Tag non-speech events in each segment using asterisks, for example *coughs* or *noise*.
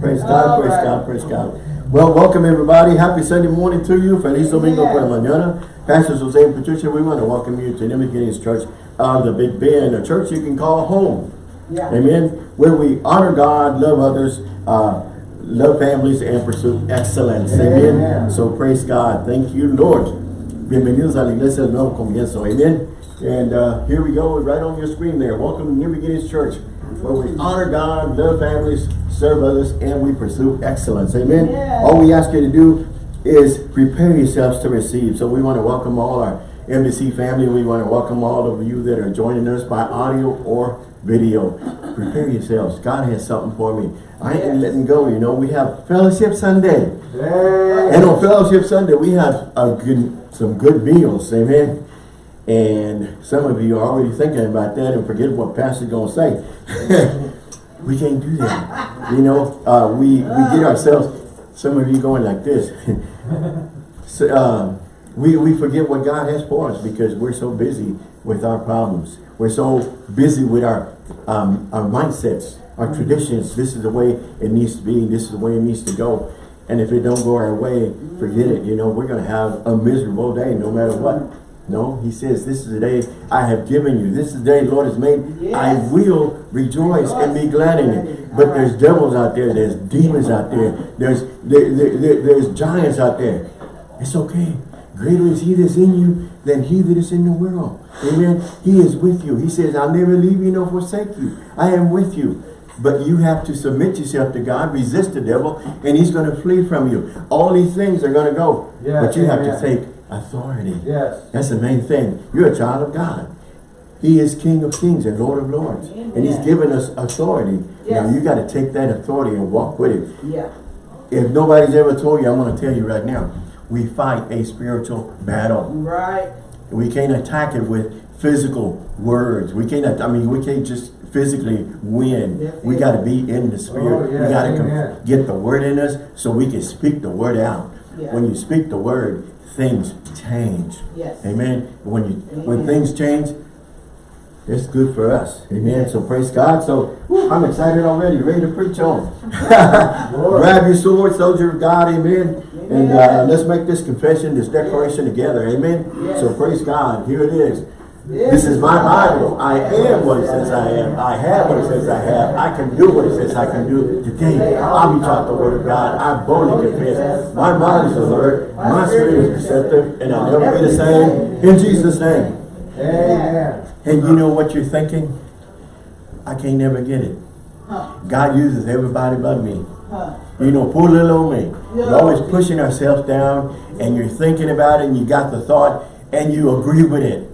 Praise God, praise. God, praise God. Well, welcome everybody. Happy Sunday morning to you. Feliz Domingo por la mañana. Pastor Jose and Patricia, we want to welcome you to New Beginnings Church of the Big Bend, a church you can call home. Yeah. Amen. Where we honor God, love others, uh, love families, and pursue excellence. Amen. Amen. So praise God. Thank you, Lord. Bienvenidos a la iglesia del nuevo comienzo. Amen. And uh, here we go, right on your screen there. Welcome to New Beginnings Church, where we honor God, love families, serve others, and we pursue excellence. Amen. Yes. All we ask you to do is prepare yourselves to receive. So we want to welcome all our NBC family. We want to welcome all of you that are joining us by audio or video. Prepare yourselves. God has something for me. I ain't letting go. You know, we have Fellowship Sunday. Hey. And on Fellowship Sunday, we have a good, some good meals. Amen. And some of you are already thinking about that and forget what Pastor's going to say. *laughs* we can't do that. You know, uh, we, we get ourselves, some of you going like this. *laughs* so, um, we, we forget what God has for us because we're so busy with our problems. We're so busy with our, um, our mindsets, our traditions. This is the way it needs to be. This is the way it needs to go. And if it don't go our way, forget it. You know, we're going to have a miserable day no matter what. No, he says, this is the day I have given you. This is the day the Lord has made. I will rejoice and be glad in it. But there's devils out there. There's demons out there. There's, there, there, there- there's giants out there. It's okay. Greater is he that's in you than he that is in the world. Amen. He is with you. He says, I'll never leave you nor forsake you. I am with you. But you have to submit yourself to God, resist the devil, and he's going to flee from you. All these things are going to go. Yes, but you have to take authority. Yes. That's the main thing. You're a child of God. He is King of kings and Lord of lords. And he's given us authority. Yes. Now you got to take that authority and walk with it. Yeah. If nobody's ever told you, I'm going to tell you right now. We fight a spiritual battle. Right. We can't attack it with physical words. We can't, I mean, we can't just physically win. That's we got to be in the spirit. Oh, yes, we got amen. to get the word in us so we can speak the word out. Yeah. When you speak the word, things change. Yes. Amen. When you when things change, it's good for us. Amen. So praise God. So I'm excited already, ready to preach on. *laughs* Grab your sword, soldier of God, amen. And uh, let's make this confession, this declaration together, amen. Yes. So praise God. Here it is. This is my Bible. I am what it says I am. I have what it says I have. I can do what it says I can do. Today, I'll be taught the word of God. I boldly confess. My mind is alert. My spirit is receptive. And I'll never be the same. In Jesus' name. Amen. And you know what you're thinking? I can't never get it. God uses everybody but me. You know, poor little old me. We're always pushing ourselves down and you're thinking about it and you got the thought and you agree with it.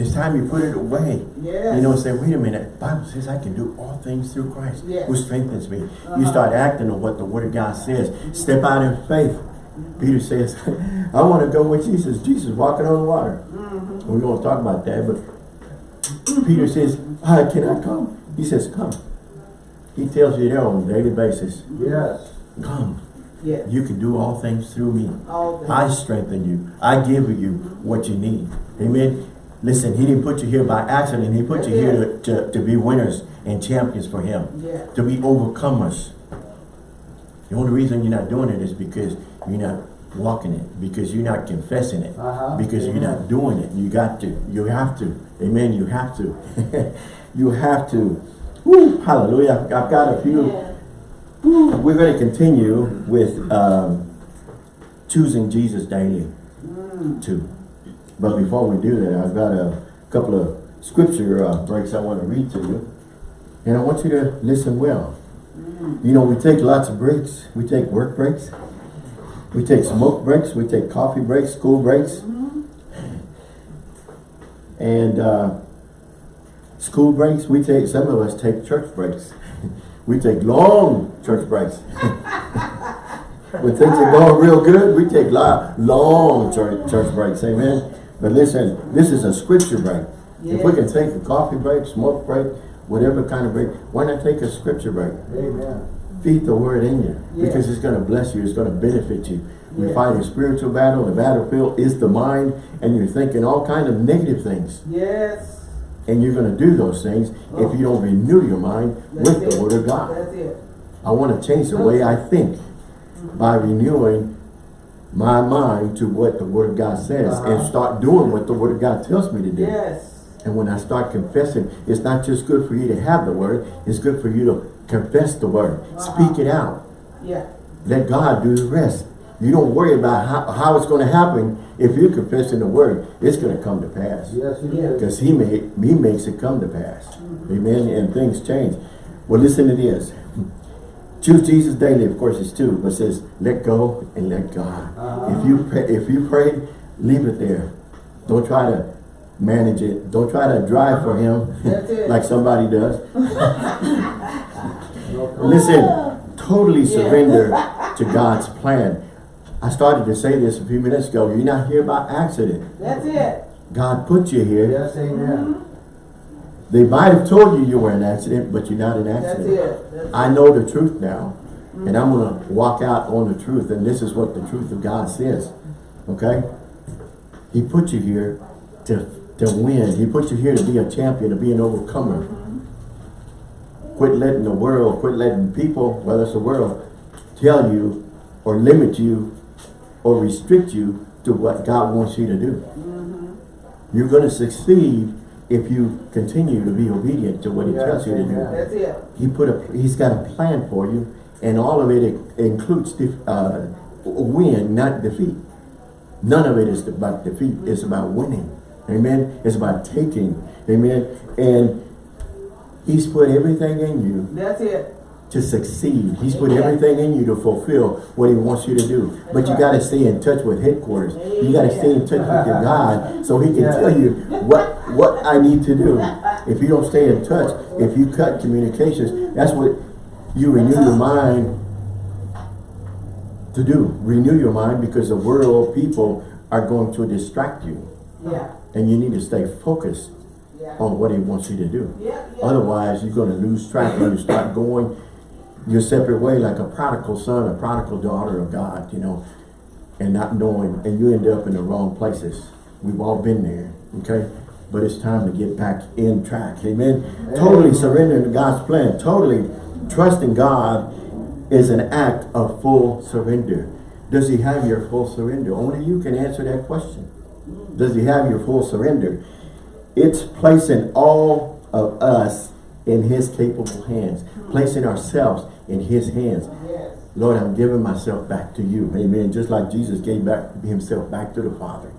Mm. It's time you put it away. Yes. You know, say, wait a minute. Bible says I can do all things through Christ Yes. who strengthens me. You Uh-huh. start acting on what the word of God says. Step out in faith. Peter says, *laughs* I want to go with Jesus. Jesus walking on the water. Mm-hmm. We're going to talk about that, but Peter says, I cannot come. He says, come. He tells you there on a daily basis, Yes. come. Yes. You can do all things through me. All things. I strengthen you. I give you what you need. Amen. Listen, he didn't put you here by accident. He put you here to, to, to be winners and champions for him. Yeah. To be overcomers. The only reason you're not doing it is because you're not walking it. Because you're not confessing it. Uh-huh. Because you're not doing it. You got to. You have to. Amen. You have to. *laughs* you have to. Woo, hallelujah. I've got a few. Woo, we're going to continue with um, choosing Jesus daily Mm. But before we do that, I've got a couple of scripture uh, breaks I want to read to you. And I want you to listen well. You know, we take lots of breaks. We take work breaks. We take smoke breaks. We take coffee breaks, school breaks. And uh, school breaks, we take, some of us take church breaks. *laughs* we take long church breaks. *laughs* when things are going real good, we take lo- long church, church breaks, amen. But listen, this is a scripture break. If we can take a coffee break, smoke break, whatever kind of break, why not take a scripture break? Amen. Feed the word in you Yes. because it's going to bless you. It's going to benefit you. We Yes. fight a spiritual battle. The battlefield is the mind, and you're thinking all kind of negative things, Yes. and you're going to do those things if oh. you don't renew your mind That's with it. the word of God. That's it. I want to change the way I think by renewing my mind to what the Word of God says and Uh-huh. start doing what the Word of God tells me to do. Yes. And when I start confessing, it's not just good for you to have the Word, it's good for you to confess the Word. Speak it out. Yeah. Let God do the rest. You don't worry about how, how it's going to happen. If you're confessing the Word, it's going to come to pass. Yes, it is. Because he made he makes it come to pass. Amen. And things change. Well, listen to this. Choose Jesus daily, of course, it's two, but it says let go and let God. Uh-huh. If you pray, if you pray, leave it there. Don't try to manage it. Don't try to drive for him *laughs* like somebody does. *laughs* Listen, totally Yeah. surrender *laughs* to God's plan. I started to say this a few minutes ago. You're not here by accident. That's it. God put you here. Yes, amen. They might have told you you were an accident, but you're not an That's accident. it. That's I know the truth now, mm-hmm. and I'm going to walk out on the truth, and this is what the truth of God says. Okay? He put you here to, to win. He put you here to be a champion, to be an overcomer. Mm-hmm. Quit letting the world, quit letting people, whether it's the world, tell you or limit you or restrict you to what God wants you to do. Mm-hmm. You're going to succeed if you continue to be obedient to what he tells you to do. amen. That's it. He put a, he's got a plan for you, and all of it includes def, uh, win, not defeat. None of it is about defeat. It's about winning. Amen. It's about taking. Amen. And he's put everything in you That's it. To succeed. He's put everything in you to fulfill what he wants you to do. But you got to stay in touch with headquarters. You got to stay in touch with your God so he can tell you what what I need to do. If you don't stay in touch, if you cut communications, that's what you renew your mind to do. Renew your mind because the world people are going to distract you. Yeah. And you need to stay focused Yeah. on what he wants you to do. Yeah. yeah. Otherwise, you're going to lose track when you start going your separate way like a prodigal son, a prodigal daughter of God, you know, and not knowing, and you end up in the wrong places. We've all been there, okay? But it's time to get back in track, amen? Totally surrendering to God's plan, totally trusting God is an act of full surrender. Does he have your full surrender? Only you can answer that question. Does he have your full surrender? It's placing all of us in his capable hands, placing ourselves in his hands. Yes. Lord, I'm giving myself back to you. Amen. Just like Jesus gave back himself back to the Father.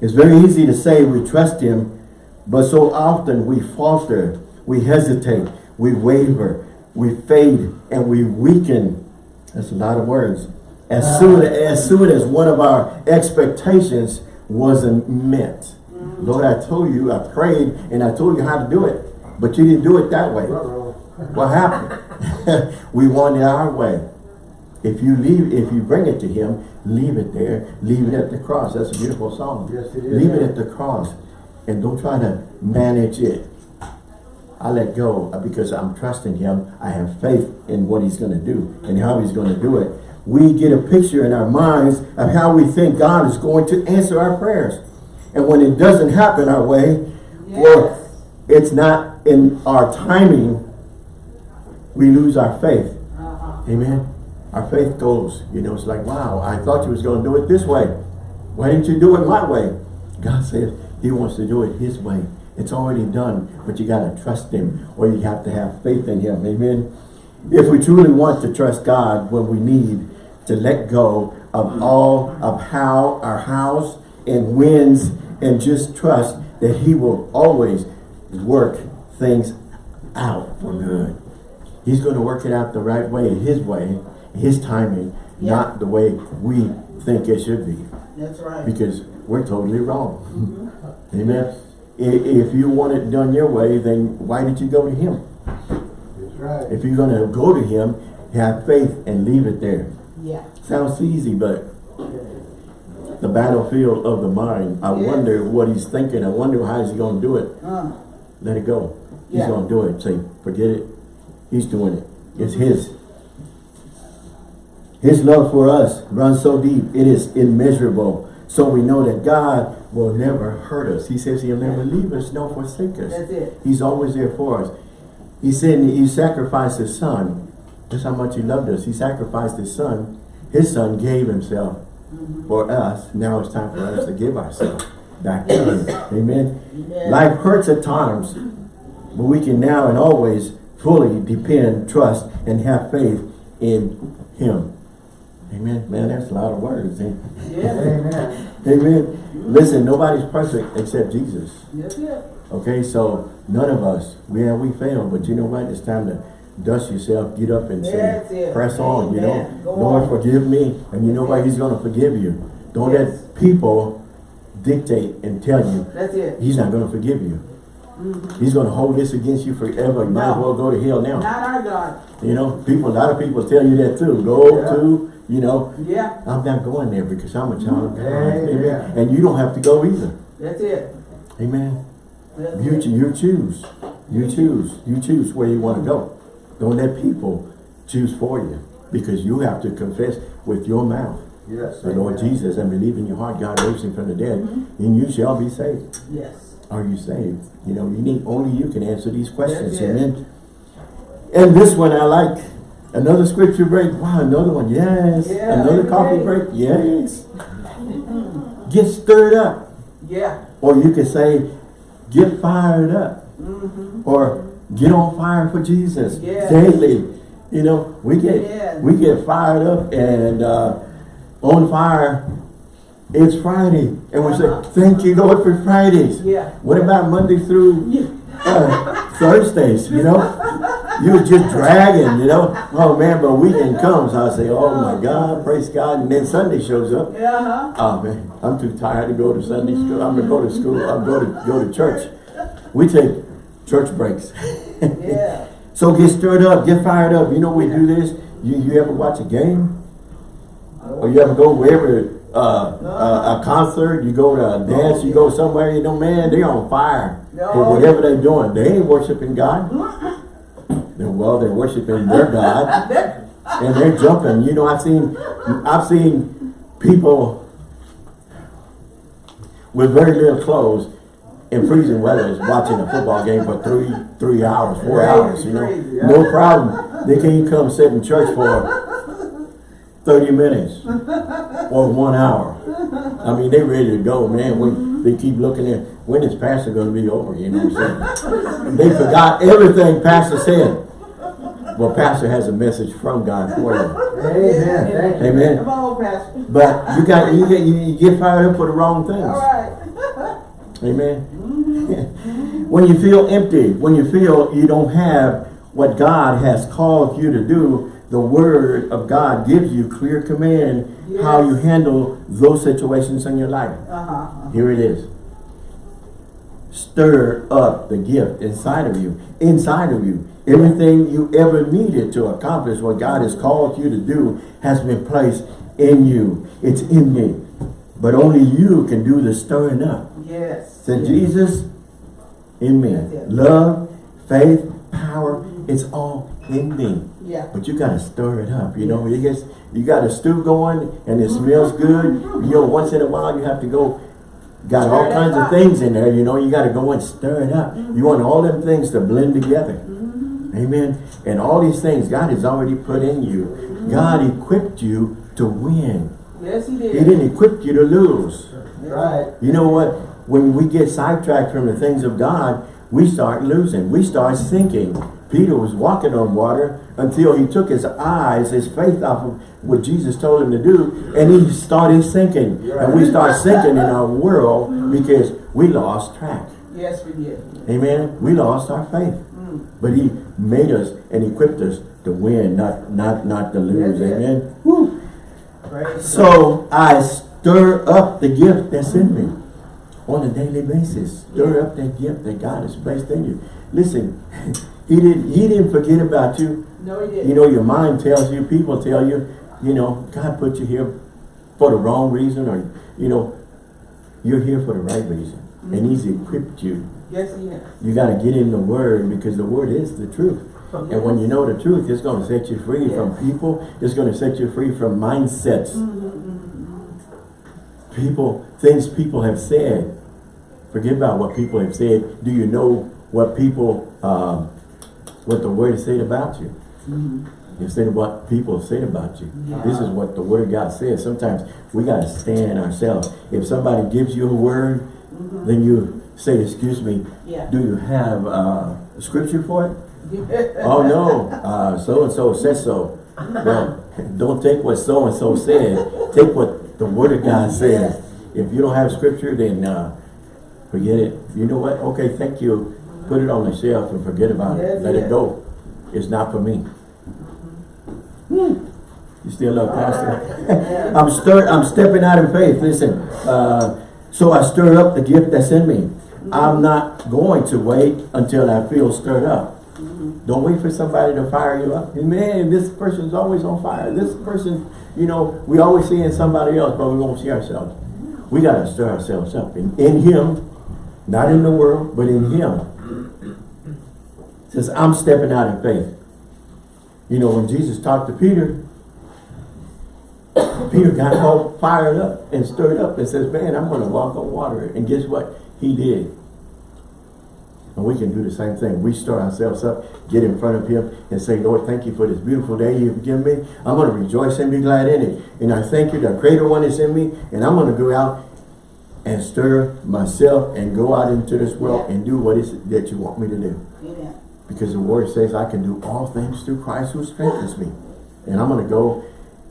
It's very easy to say we trust him, but so often we falter, we hesitate, we waver, we fade, and we weaken. That's a lot of words. As soon as soon as one of our expectations wasn't met. Lord, I told you, I prayed, and I told you how to do it, but you didn't do it that way. Uh-oh. What happened? *laughs* we want it our way. If you leave, if you bring it to him, leave it there. Leave it at the cross. That's a beautiful song. Yes, it is. Leave it at the cross. And don't try to manage it. I let go because I'm trusting him. I have faith in what he's going to do and how he's going to do it. We get a picture in our minds of how we think God is going to answer our prayers. And when it doesn't happen our way, or it's not in our timing, we lose our faith. Uh-huh. Amen. Our faith goes, you know, it's like, wow, I thought you was going to do it this way. Why didn't you do it my way? God *laughs* says he wants to do it his way. It's already done, but you got to trust him or you have to have faith in him. Amen. If we truly want to trust God when we need to let go of all of how our house and wins and just trust that he will always work things out for good. He's going to work it out the right way, his way, his timing, Yeah. not the way we think it should be. That's right. Because we're totally wrong. Amen. If you want it done your way, then why did you go to him? That's right. If you're going to go to him, have faith and leave it there. Yeah. Sounds easy, but the battlefield of the mind, I Yes. wonder what he's thinking. I wonder how he's going to do it. Uh, Let it go. He's Yeah. going to do it. Say, forget it. He's doing it. It's his. His love for us runs so deep. It is immeasurable. So we know that God will never hurt us. He says he'll never leave us nor forsake us. That's it. He's always there for us. He said he sacrificed his son That's how much he loved us. He sacrificed his son. His son gave himself mm-hmm. for us. Now it's time for us to give ourselves back to him. *coughs* Amen. Amen. Life hurts at times, but we can now and always fully depend, trust, and have faith in him. Amen. Man, that's a lot of words. eh? Yeah. Amen. *laughs* Amen. Listen, nobody's perfect except Jesus. That's it. Okay, so none of us, yeah, we fail, but you know what? It's time to dust yourself, get up and That's say, it. press on, you know. Go Lord, on. forgive me. And you know what? He's going to forgive you. Don't Yes. let people dictate and tell you That's it. he's not going to forgive you. He's going to hold this against you forever. You might as well go to hell now. Not our God. You know, people, a lot of people tell you that too. Go Yeah. to, you know, Yeah. I'm not going there because I'm a child of God. Amen. And you don't have to go either. That's it. Amen. That's You, it. you choose. You choose. You choose where you want to go. Don't let people choose for you. Because you have to confess with your mouth Yes. the Lord. Jesus and believe in your heart God raised him from the dead. Mm-hmm. And you shall be saved. Yes. Are you saved? You know, you need only you can answer these questions. Amen. And this one I like. Another scripture break. Wow, another one. Yes. Yeah, another coffee day. break. Yes. Get stirred up. Yeah. Or you could say, get fired up. Mm-hmm. Or get on fire for Jesus Yes. daily. You know, we get we get fired up and uh, on fire. It's Friday, and we Uh-huh. say, "Thank you, Lord, for Fridays." Yeah. What about Monday through Yeah. uh, Thursdays? You know, you were just dragging. You know, oh man, but weekend comes, I say, "Oh my God, praise God!" And then Sunday shows up. Yeah. huh Oh man, I'm too tired to go to Sunday school. I'm gonna go to school. I'm going to go to church. We take church breaks. *laughs* Yeah. so get stirred up, get fired up. You know we do this. You you ever watch a game? Or you ever go wherever uh, uh, a concert? You go to a dance. You go somewhere. You know, man, they're on fire for No. whatever they're doing. They ain't worshiping God. *laughs* Well, they're worshiping their God and they're jumping. You know, I've seen, I've seen people with very little clothes in freezing weather is watching a football game for three, three hours, four hours. You know, no problem. They can't come sit in church for thirty minutes or one hour. I mean, they ready to go, man. When they keep looking at when is pastor going to be over? You know what I'm saying? They forgot everything pastor said. Well, pastor has a message from God for you. Amen. Thank you. Amen. Come on, Pastor. But you got you get you, you get fired up for the wrong things. All right. Amen. Mm-hmm. *laughs* when you feel empty, when you feel you don't have what God has called you to do, the word of God gives you clear command how you handle those situations in your life. Uh-huh. Here it is. Stir up the gift inside of you. Inside of you. Everything you ever needed to accomplish what God has called you to do has been placed in you. It's in me. But only you can do the stirring up. Yes. Said Jesus in me. Love, faith, power, it's all in me. Yeah. But you gotta stir it up, you know. You guess you got a stew going and it smells mm-hmm. good. You know, once in a while you have to go. Got all Stir it kinds of things in there, you know. You got to go and stir it up. You mm-hmm. want all them things to blend together. Mm-hmm. Amen. And all these things God has already put in you. God equipped you to win. Yes, he did. He did. didn't equip you to lose. Right. You know what? When we get sidetracked from the things of God, we start losing. We start sinking. Peter was walking on water until he took his eyes, his faith off of what Jesus told him to do, and he started sinking. And we start sinking in our world because we lost track. Yes, we did. Amen. We lost our faith. Mm. But he made us and equipped us to win, not not not to lose. It. Amen. Woo. So I stir up the gift that's in me on a daily basis. Stir up that gift that God has placed in you. Listen, *laughs* he didn't he didn't forget about you. No, he didn't. You know, your mind tells you, people tell you, you know, God put you here for the wrong reason or, you know, you're here for the right reason. And mm-hmm. he's equipped you. yes, he has. You got to get in the word because the word is the truth. And when you know the truth, it's going to set you free from people. It's going to set you free from mindsets. Mm-hmm, mm-hmm. People, things people have said. Forget about what people have said. Do you know what people, um, what the word said about you? instead of what people say about you. Yeah. This is what the word of God says. Sometimes we got to stand ourselves. If somebody gives you a word, then you say, excuse me, Yeah. do you have uh, a scripture for it? oh no, uh, so-and-so said so. Well, *laughs* don't take what so-and-so said. Take what the word of God says. If you don't have scripture, then uh, forget it. You know what? Okay, thank you. Put it on the shelf and forget about it. Yes, Let it go. It's not for me. Mm-hmm. You still love ah, pastor? *laughs* I'm stir I'm stepping out in faith. Listen, uh, so I stir up the gift that's in me. Mm-hmm. I'm not going to wait until I feel stirred up. Mm-hmm. Don't wait for somebody to fire you up. Man, this person's always on fire. This person, you know, we always see in somebody else, but we won't see ourselves. We got to stir ourselves up in, in Him, not in the world, but in Him. Says, I'm stepping out in faith. You know, when Jesus talked to Peter, Peter got all fired up and stirred up and says, man, I'm going to walk on water. And guess what? He did. And we can do the same thing. We stir ourselves up, get in front of him and say, Lord, thank you for this beautiful day you've given me. I'm going to rejoice and be glad in it. And I thank you, the greater one is in me. And I'm going to go out and stir myself and go out into this world and do what is it that you want me to do. Amen. Because the word says I can do all things through Christ who strengthens me. And I'm going to go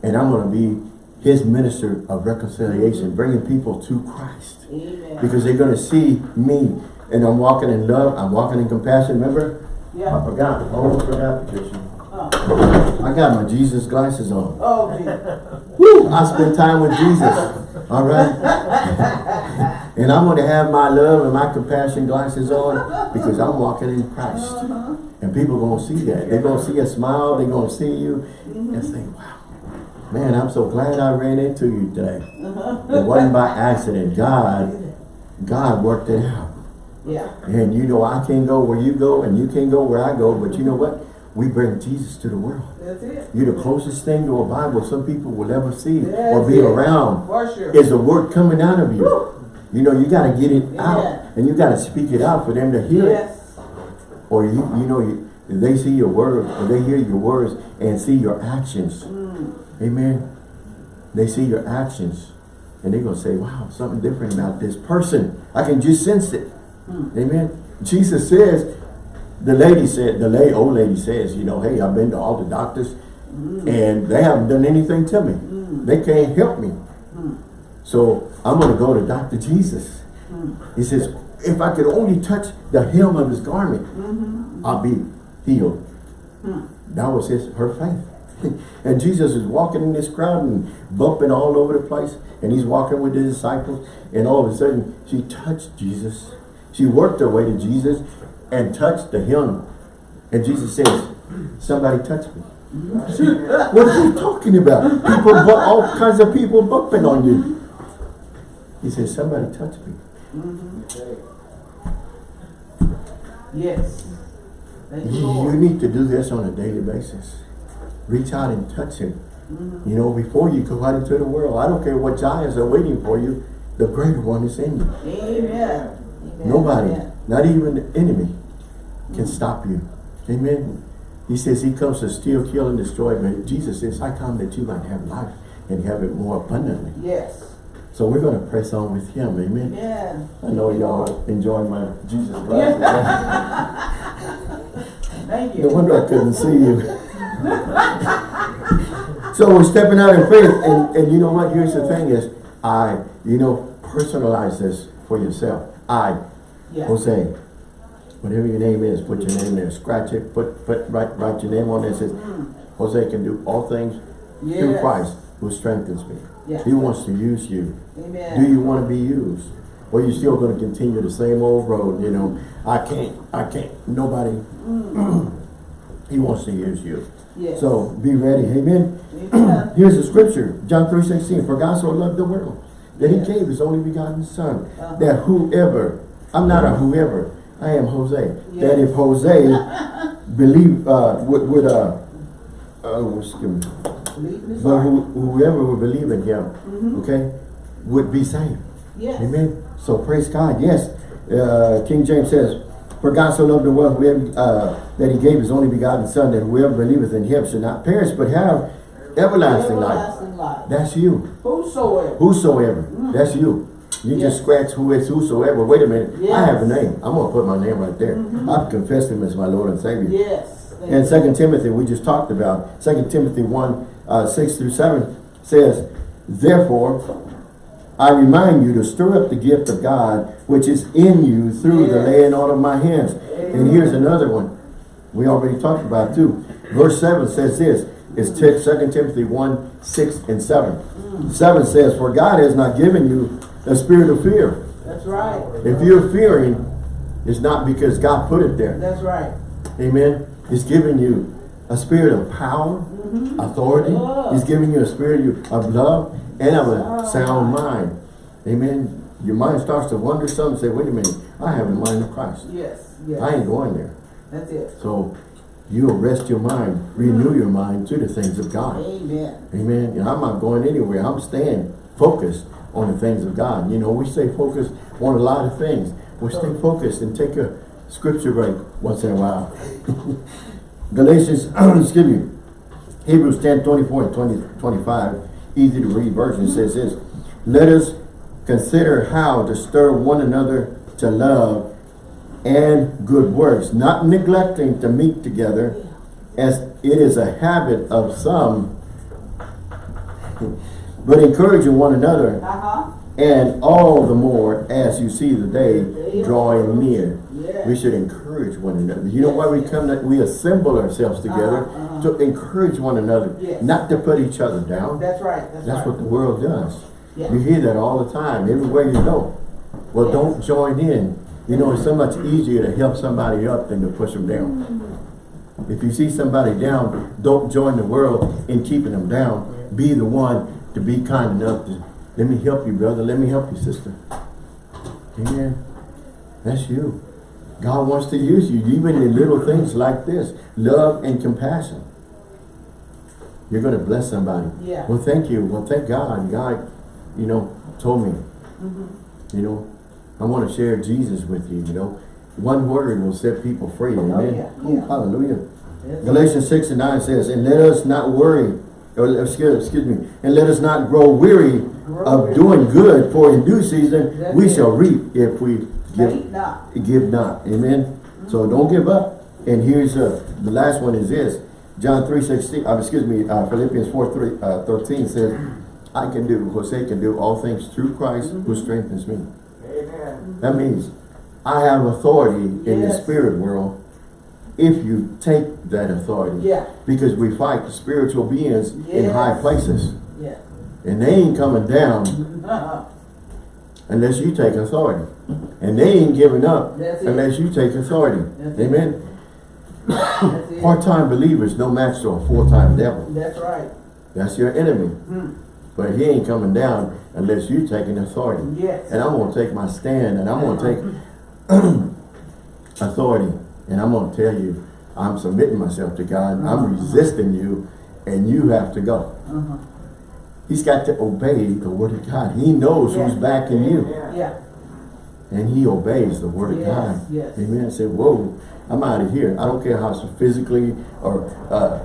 and I'm going to be his minister of reconciliation, mm-hmm. bringing people to Christ. Amen. Because they're going to see me and I'm walking in love, I'm walking in compassion. Remember? Yeah. I forgot, I almost forgot, Patricia. Oh, I got my Jesus glasses on. oh. *laughs* Woo! I spend time with Jesus. All right? *laughs* and I'm going to have my love and my compassion glasses on because I'm walking in Christ. Uh-huh. And people are going to see that. They're going to see a smile. They're going to see you and say, wow, man, I'm so glad I ran into you today. Uh-huh. It wasn't by accident. God, God worked it out. Yeah. And you know, I can't go where you go and you can't go where I go. But you know what? We bring Jesus to the world. That's it. You're the closest thing to a Bible some people will ever see or be it. around For sure. is the word coming out of you. You know, you got to get it out Yeah. and you got to speak it out for them to hear it. Or you, you know, you, they see your words or they hear your words and see your actions. Mm. Amen. They see your actions and they're going to say, wow, something different about this person. I can just sense it. Hmm. Amen. Jesus says, the lady said, the lady, old lady says, you know, hey, I've been to all the doctors Hmm. and they haven't done anything to me. They can't help me. So I'm going to go to Dr. Jesus. Hmm. He says, if I could only touch the hem of his garment, Mm-hmm. I'll be healed. Hmm. That was his her faith. *laughs* and Jesus is walking in this crowd and bumping all over the place. And he's walking with the disciples. And all of a sudden, she touched Jesus. She worked her way to Jesus and touched the hem. And Jesus says, somebody touched me. See, *laughs* what are you talking about? People, all kinds of people bumping on you. He says, somebody touched me. Mm-hmm. Yes. Thank you, You, you need to do this on a daily basis. Reach out and touch him. Mm-hmm. You know, before you go out into the world, I don't care what giants are waiting for you, the greater one is in you. Amen. Amen. Nobody, Amen. not even the enemy, can mm-hmm. stop you. Amen. He says he comes to steal, kill, and destroy, but Jesus says, I come that you might have life and have it more abundantly. Yes. So we're going to press on with him. Amen. Yeah. I know y'all enjoying my Jesus glasses. *laughs* Thank you. No wonder I couldn't see you. so we're stepping out in faith, and, and you know what? Here's the thing: is I, you know, personalize this for yourself. I, Yeah. Jose, whatever your name is, put your name there. Scratch it. Put put write write your name on there. It says mm. Jose can do all things through Christ who strengthens me. Yeah. He wants to use you. Amen. Do you want to be used? Or you still going to continue the same old road, you know? I can't, I can't, nobody. *clears throat* he wants to use you. Yes. So be ready, amen? Amen. *clears throat* Here's the scripture, John 3, 16. For God so loved the world that he gave his only begotten son. Uh-huh. That whoever, I'm not a whoever, I am Jose. That if Jose *laughs* believe, uh, would, would uh, uh, excuse me, Believe in his but who, whoever would believe in him, okay, would be saved. Yes. Amen. So praise God. Yes. Uh, King James says, For God so loved the world whoever, uh, that he gave his only begotten son, that whoever believeth in him should not perish, but have everlasting life. Everlasting life. That's you. Whosoever. Whosoever. That's you. You just scratch who is whosoever. Wait a minute. I have a name. I'm going to put my name right there. I've confessed him as my Lord and Savior. Yes. And. Second Timothy, we just talked about, Second Timothy 1, uh, 6 through 7 says, Therefore, I remind you to stir up the gift of God which is in you through the laying on of my hands. And here's another one we already talked about too. Verse 7 says this, it's 2 Timothy 1, 6 and 7. 7 says, For God has not given you a spirit of fear. That's right. If you're fearing, it's not because God put it there. That's right. Amen. He's giving you a spirit of power, mm-hmm. authority. Love. He's giving you a spirit of love and of a oh. sound mind. Amen. Your mind starts to wonder something. Say, wait a minute. I have the mind of Christ. Yes. Yes. I ain't going there. That's it. So you arrest your mind, renew mm-hmm. your mind to the things of God. Amen. Amen. And I'm not going anywhere. I'm staying focused on the things of God. You know, we stay focused on a lot of things. We stay focused and take a scripture break once in a while. *laughs* Galatians, *clears throat* excuse me, Hebrews 10, 24 and 20, 25, easy to read version says this, Let us consider how to stir one another to love and good works, not neglecting to meet together, as it is a habit of some, *laughs* but encouraging one another, Uh-huh. and all the more as you see the day drawing near. Yes. We should encourage one another. You know why we come, to, we assemble ourselves together Uh-huh, uh-huh. to encourage one another, Yes. not to put each other down. That's right. That's, That's right. what the world does. Yeah. You hear that all the time, everywhere you go. Well, Yes. don't join in. You know, it's so much easier to help somebody up than to push them down. If you see somebody down, don't join the world in keeping them down. Be the one to be kind enough to, let me help you, brother. Let me help you, sister. Amen. That's you. God wants to use you, even in little things like this. Love and compassion. You're going to bless somebody. Yeah. Well, thank you. Well, thank God. God, you know, told me, Mm-hmm. you know, I want to share Jesus with you, you know. One word will set people free. Amen. Oh, yeah, yeah. Hallelujah. Galatians 6 and 9 says, And let us not worry, or excuse, excuse me, and let us not grow weary Grow of weary. doing good, for in due season That's we it. shall reap if we give, not. give not. Amen. So don't give up. And here's uh, the last one is this. John 3 16, uh, excuse me, uh, Philippians 4 3, uh, 13 says, I can do, Jose can do all things through Christ who strengthens me. Amen. That means I have authority in the spirit world if you take that authority. Yeah. Because we fight spiritual beings in high places. Yeah. And they ain't coming down *laughs* Uh-huh. Unless you take authority. And they ain't giving up unless you take authority. That's. Amen. Part-time believers no match to a full-time devil. That's right. That's your enemy. Hmm. But he ain't coming down unless you taking authority. Yes. And I'm going to take my stand and I'm going to take *clears throat* authority. And I'm going to tell you, I'm submitting myself to God. I'm resisting you and you have to go. Uh-huh. He's got to obey the word of God. He knows who's backing you. Yeah. And he obeys the word Yes, of God. yes. Amen. Say, whoa, I'm out of here. I don't care how physically or uh,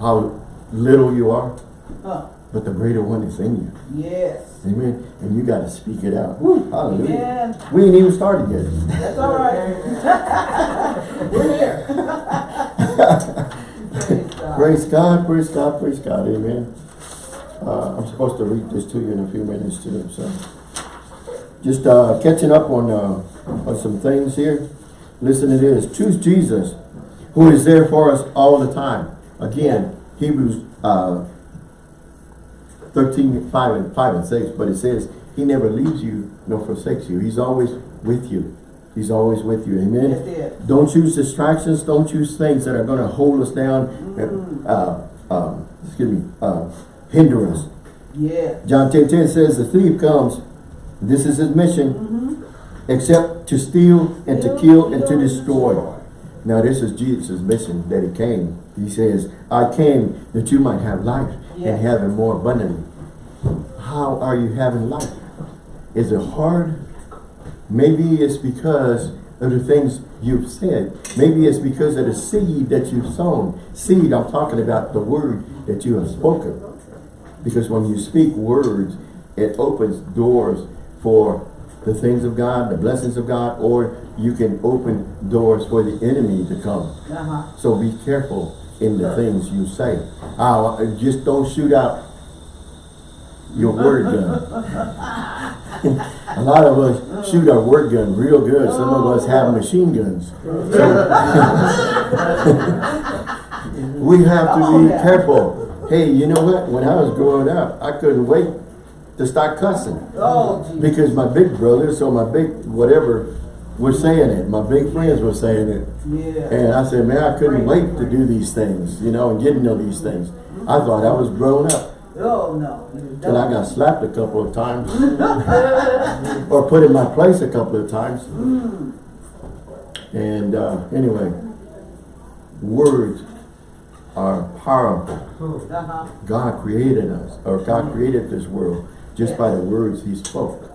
how little you are, Huh. but the greater one is in you. Yes. Amen. And you got to speak it out. Woo, hallelujah. Amen. We ain't even started yet. That's all right. *laughs* We're here. Praise God. *laughs* Praise God, praise God, praise God. Amen. Uh, I'm supposed to read this to you in a few minutes too. So, just uh, catching up on uh, on some things here. Listen to this. Choose Jesus, who is there for us all the time. Again, Hebrews uh, 13, 5 and 5 and 6. But it says, He never leaves you nor forsakes you. He's always with you. He's always with you. Amen. It. Don't choose distractions. Don't choose things that are going to hold us down. Mm. Uh, um, excuse me. Uh, hinder us. Yes. John 10, 10 says the thief comes. This is his mission. Mm-hmm. Except to steal and to kill and to destroy. Now this is Jesus' mission that he came. He says, I came that you might have life Yes. and have it more abundantly. How are you having life? Is it hard? Maybe it's because of the things you've said. Maybe it's because of the seed that you've sown. Seed, I'm talking about the word that you have spoken. Because when you speak words, it opens doors for the things of God, the blessings of God, or you can open doors for the enemy to come. Uh-huh. So be careful in the things you say. Uh, just don't shoot out your word gun. *laughs* A lot of us shoot our word gun real good. Some of us have machine guns. *laughs* So *laughs* we have to be careful. Hey, you know what? When I was growing up, I couldn't wait to start cussing. Oh, Jesus. Because my big brothers, or my big whatever, were saying it. My big friends were saying it. Yeah. And I said, man, I couldn't wait to do these things, you know, and get to know these things. I thought I was grown up. Oh, no. Till I got slapped a couple of times. *laughs* or put in my place a couple of times. And uh, anyway, words are powerful. Uh-huh. God created us, or God created this world just by the words he spoke.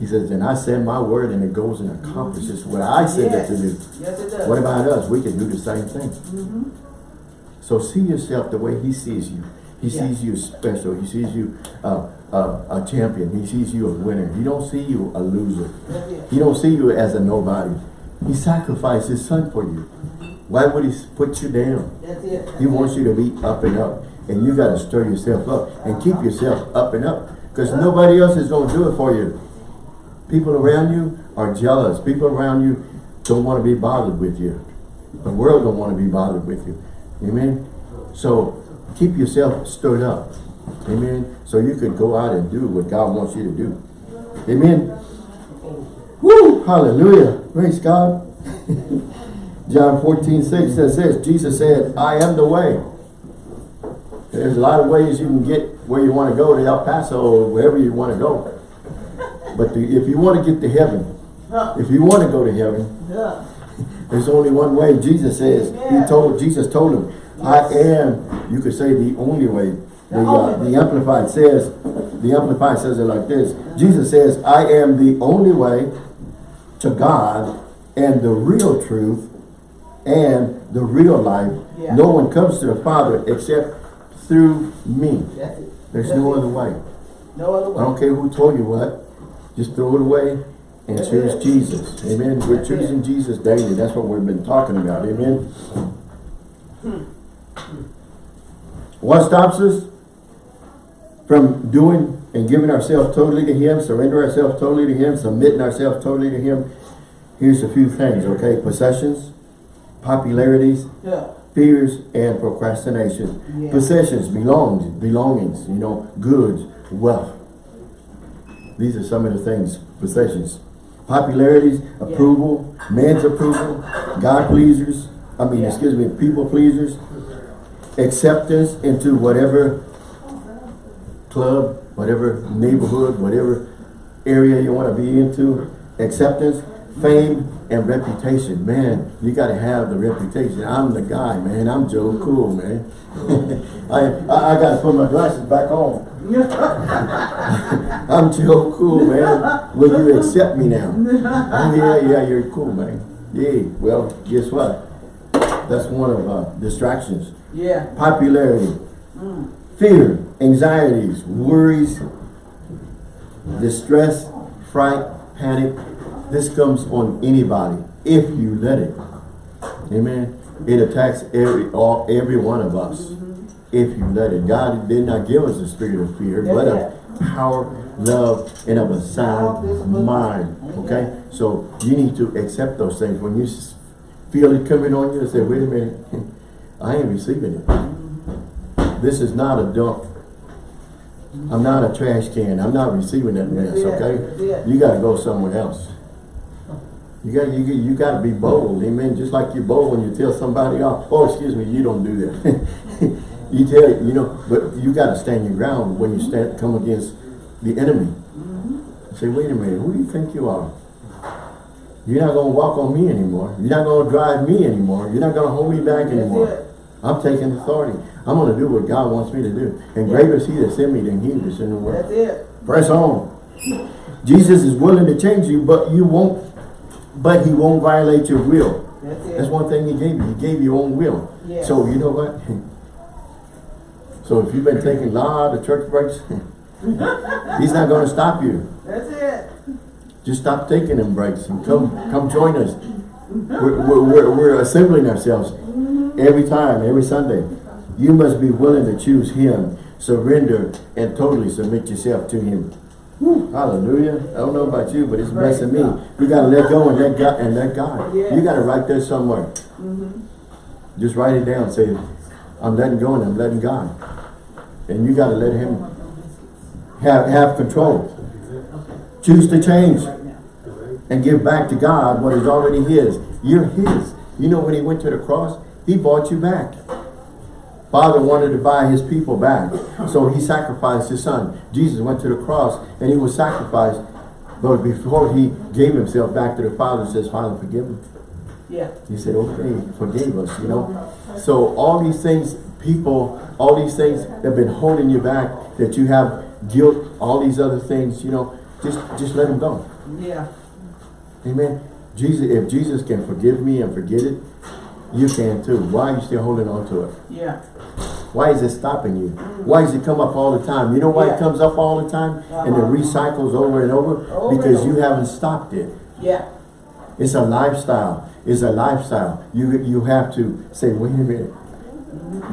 He says, and I send my word and it goes and accomplishes what I send it to do. Yes, it. What about us? We can do the same thing. So see yourself the way he sees you. He Yeah. sees you special. He sees you uh, uh, a champion. He sees you a winner. He don't see you a loser. He don't see you as a nobody. He sacrificed his son for you. Why would he put you down? That's it. He wants you to be up and up. And you got to stir yourself up and keep yourself up and up. Because nobody else is going to do it for you. People around you are jealous. People around you don't want to be bothered with you. The world don't want to be bothered with you. Amen? So keep yourself stirred up. Amen? So you could go out and do what God wants you to do. Amen? Woo! Hallelujah. Praise God. *laughs* John 14, 6 says this, Jesus said, I am the way. There's a lot of ways you can get where you want to go to El Paso or wherever you want to go. But the, if you want to get to heaven, if you want to go to heaven, Yeah. there's only one way. Jesus says, he told, Jesus told him, I am, you could say the only way. The, uh, the Amplified says, the Amplified says it like this. Jesus says, I am the only way to God and the real truth and the real life. Yeah. No one comes to the Father except through me. That's it. There's That's no it. other way. No other way. I don't care who told you what. Just throw it away and That's choose it. Jesus. Amen. We're That's it. choosing Jesus daily. That's what we've been talking about. Amen. What stops us from doing and giving ourselves totally to Him, surrender ourselves totally to Him, submitting ourselves totally to Him? Here's a few things, okay? Possessions, popularities, Yeah. fears and procrastination. Yeah. Possessions, belongings, belongings, you know, goods, wealth. These are some of the things, possessions. Popularities, approval, man's approval, God pleasers, I mean, Yeah. excuse me, people pleasers, acceptance into whatever club, whatever neighborhood, whatever area you want to be into, acceptance, fame, and reputation. Man, you got to have the reputation. I'm the guy, man. I'm Joe Cool, man. *laughs* I, I, I got to put my glasses back on. *laughs* I'm Joe Cool, man. Will you accept me now? Oh, yeah, yeah, you're cool, man. Yeah, well, guess what? That's one of uh, distractions Yeah. popularity, fear, anxieties, worries, distress, fright, panic. This comes on anybody if you let it. Amen. It attacks every all every one of us if you let it. God did not give us a spirit of fear, but of power, love, and of a sound mind. Okay? So you need to accept those things. When you feel it coming on you, say, wait a minute, *laughs* I ain't receiving it. This is not a dump. I'm not a trash can. I'm not receiving that mess, okay? You gotta go somewhere else. You got you you got to be bold, amen. Just like you're bold when you tell somebody off. Oh, excuse me, you don't do that. *laughs* you tell you know, but you got to stand your ground when you stand come against the enemy. Mm-hmm. Say, wait a minute, who do you think you are? You're not gonna walk on me anymore. You're not gonna drive me anymore. You're not gonna hold me back anymore. I'm taking authority. I'm gonna do what God wants me to do. And greater is He that sent me than He that's in the world. That's it. Press on. Jesus is willing to change you, but you won't but he won't violate your will. That's That's one thing he gave you. He gave you your own will. Yes. So you know what? *laughs* So if you've been taking a lot of church breaks, *laughs* he's not going to stop you. That's it. Just stop taking them breaks and come come join us. We're, we're, we're, we're assembling ourselves mm-hmm. every time, every Sunday. You must be willing to choose him, surrender, and totally submit yourself to him. Hallelujah. I don't know about you, but it's blessing me. You gotta let go and let God and let God. Yes. You gotta write that somewhere. Mm-hmm. Just write it down. Say, I'm letting go and I'm letting God. And you gotta let him have have control. Choose to change and give back to God what is already his. You're his. You know when he went to the cross, he bought you back. Father wanted to buy his people back. So he sacrificed his son. Jesus went to the cross and he was sacrificed. But before he gave himself back to the Father, says, Father, forgive him. Yeah. He said, okay, forgave us, you know. So all these things, people, all these things that have been holding you back, that you have guilt, all these other things, you know, just just let them go. Yeah. Amen. Jesus, if Jesus can forgive me and forget it, you can too. Why are you still holding on to it? Yeah. Why is it stopping you? Why does it come up all the time? You know why Yeah. it comes up all the time? And it Uh-huh. recycles over and over? Over because and you haven't stopped it. Yeah. It's a lifestyle. It's a lifestyle. You you have to say, wait a minute.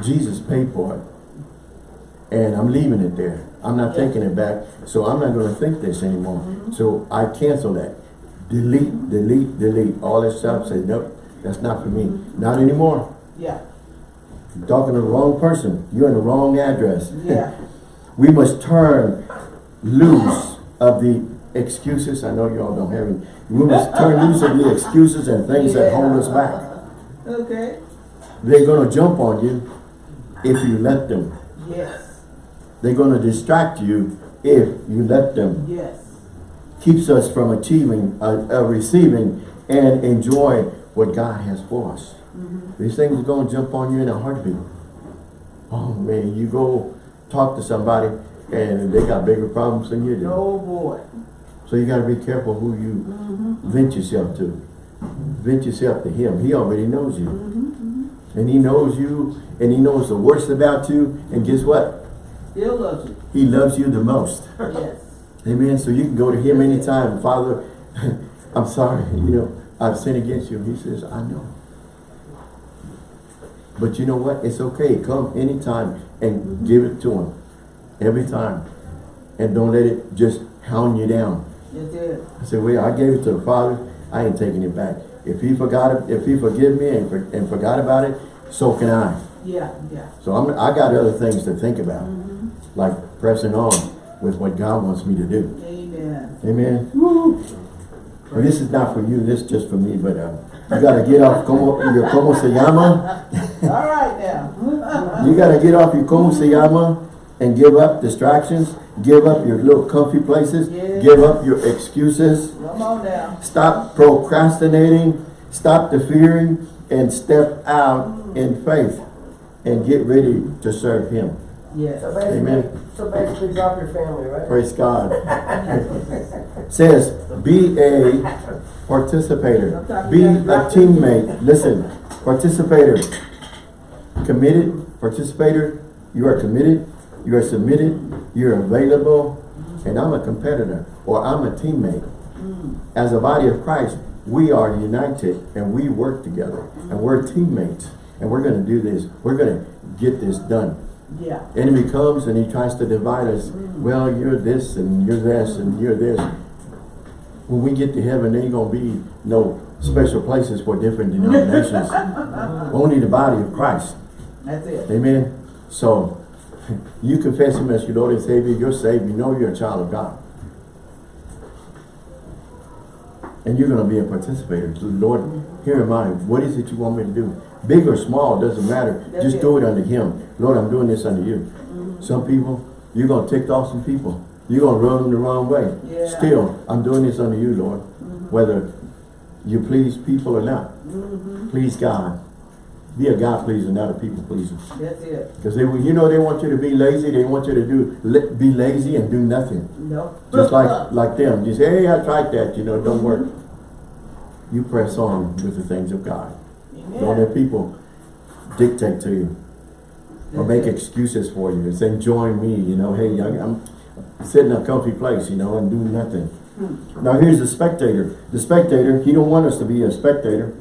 Jesus paid for it. And I'm leaving it there. I'm not Yeah. taking it back. So I'm not going to think this anymore. So I cancel that. Delete, delete, delete. All that stuff. Say, nope, that's not for me. Not anymore. Yeah. You're talking to the wrong person. You're in the wrong address. Yeah. *laughs* we must turn loose of the excuses. I know y'all don't have any. We must turn loose of the excuses and things that hold us back. Okay. They're going to jump on you if you let them. Yes. They're going to distract you if you let them. Yes. Keeps us from achieving, uh, uh, receiving, and enjoy what God has for us. These things are going to jump on you in a heartbeat. Oh man, you go talk to somebody and they got bigger problems than you do. Oh boy. So you got to be careful who you mm-hmm. vent yourself to. Vent yourself to him. He already knows you. Mm-hmm, mm-hmm. And he knows you and he knows the worst about you. And guess what? Still loves you. He loves you the most. Yes. Amen. So you can go to him anytime. Father, *laughs* I'm sorry. You know, I've sinned against you. He says, I know. But you know what? It's okay. Come anytime and give it to him. Every time. And don't let it just hound you down. That's it. I said, well, I gave it to the Father. I ain't taking it back. If he forgot it, if he forgive me and, for, and forgot about it, so can I. Yeah. Yeah. So I'm, I got other things to think about, like pressing on with what God wants me to do. Amen. Amen. This is not for you. This is just for me. But uh, you got to get off como, your como se llama. All right now. *laughs* You got to get off your como se llama and give up distractions. Give up your little comfy places. Yeah. Give up your excuses. Come on now. Stop procrastinating. Stop the fearing and step out in faith and get ready to serve Him. Yes. So basically, Amen. so basically drop your family, right? Praise God. *laughs* Says, be a participator. Be a teammate. Listen, participator. Committed, participator. You are committed. You are submitted. You're available. And I'm a competitor or I'm a teammate. As a body of Christ, we are united and we work together. And we're teammates. And we're going to do this. We're going to get this done. Yeah. Enemy comes and he tries to divide us. Mm. Well, you're this and you're this and you're this. When we get to heaven, there ain't gonna be no special places for different denominations. *laughs* Only the body of Christ. That's it. Amen. So *laughs* you confess him as your Lord and Savior, you're saved, you know you're a child of God. And you're gonna be a participator. Lord, here am I. What is it you want me to do? Big or small, doesn't matter. That's Just it. do it under him. Lord, I'm doing this under you. Mm-hmm. Some people, you're going to tick off some people. You're going to run them the wrong way. Yeah. Still, I'm doing this under you, Lord. Mm-hmm. Whether you please people or not. Mm-hmm. Please God. Be a God pleaser, not a people pleaser. That's it. Because they, you know, they want you to be lazy. They want you to do be lazy and do nothing. No. Just like like them. You say, hey, I tried that. You know, it don't work. you press on with the things of God. Don't let people dictate to you or make excuses for you and say, join me, you know, hey, I- I'm sitting in a comfy place, you know, and doing nothing. Now here's the spectator. The spectator, he don't want us to be a spectator.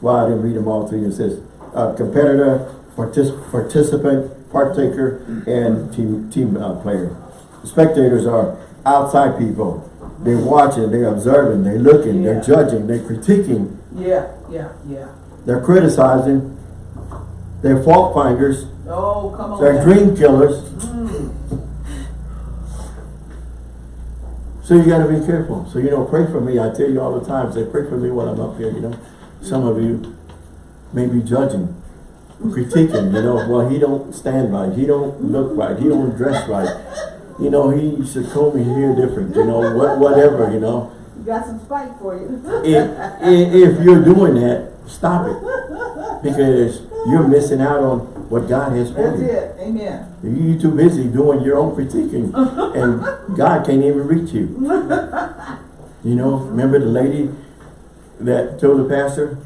Well, I didn't read them all to you. It says, uh, competitor, partic participant, partaker, and team team uh, player. Spectators are outside people. They're watching, they're observing, they're looking, they're judging, they're critiquing, Yeah, yeah, yeah. they're criticizing, they're fault finders, Oh, come on. they're now. dream killers. Mm. So you gotta be careful. So you know, pray for me. I tell you all the time, say pray for me while I'm up here, you know. Some of you may be judging, critiquing, you know, well he don't stand right, he don't look right, he don't dress right. You know, he should comb his hair different, you know, what whatever, you know. Got some spite for you. If, if, you're doing that, stop it. Because you're missing out on what God has for That's you. it. Amen. You're too busy doing your own critiquing and God can't even reach you. You know, remember the lady that told the pastor?